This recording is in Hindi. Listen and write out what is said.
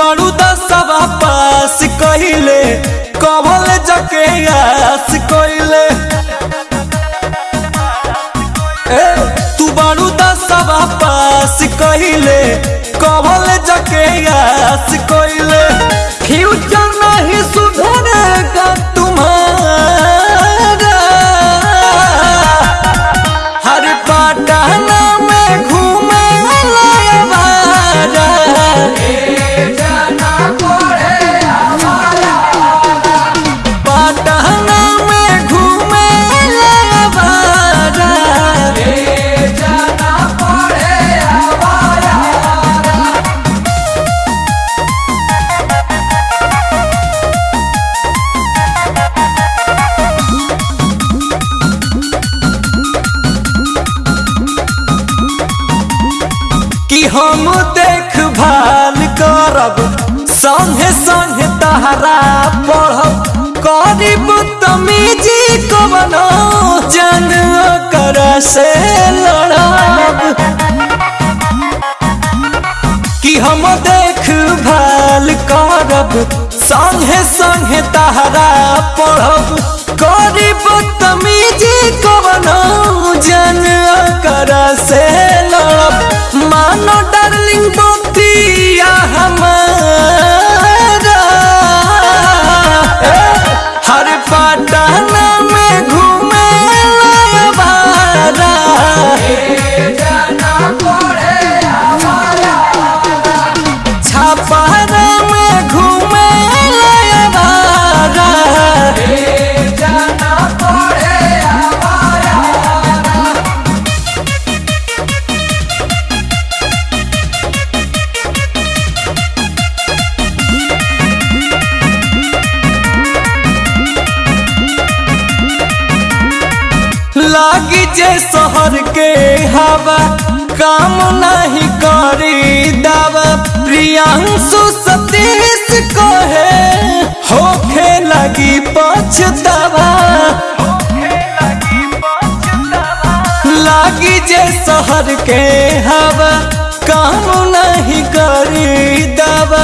बड़ू दसवा पास कहिले कवल जके आस कहिले। तू बड़ू दसवा पास कहिले जके आस हम देखभाल करब। संगे संगे तहरा पढ़ब। करीब तमीजी को बनो, जन कर से लड़ब। कि हम देखभाल करब। संगे संगे तहरा पढ़ब। छापारा लागी जे शहर के हवा, काम नहीं करी दावा। प्रियांशु सतीश कहे, होखे लगी पछतावा लागी जे शहर के हवा, काम नहीं करी दावा।